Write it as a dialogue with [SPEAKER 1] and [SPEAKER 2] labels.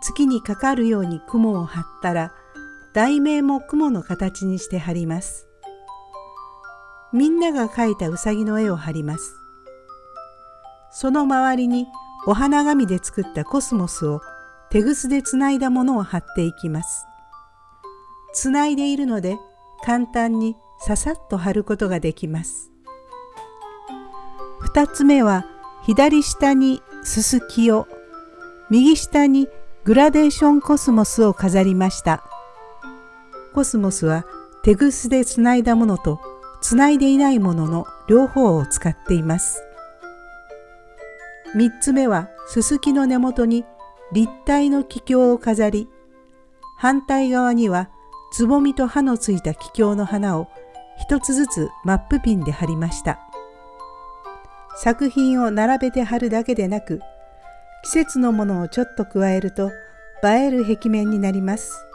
[SPEAKER 1] 月にかかるように雲を張ったら題名も雲の形にして貼ります。みんなが描いたうさぎの絵を貼ります。その周りにお花紙で作ったコスモスを手ぐすでつないだものを貼っていきます。つないでいるので簡単にささっと貼ることができます。二つ目は左下にすすきを右下にグラデーションコスモスを飾りました。コスモスは手ぐすでつないだものとつないでいないものの両方を使っています。三つ目はすすきの根元に立体の気境を飾り、反対側にはつぼみと葉のついた気境の花を一つずつマップピンで貼りました。作品を並べて貼るだけでなく、季節のものをちょっと加えると映える壁面になります。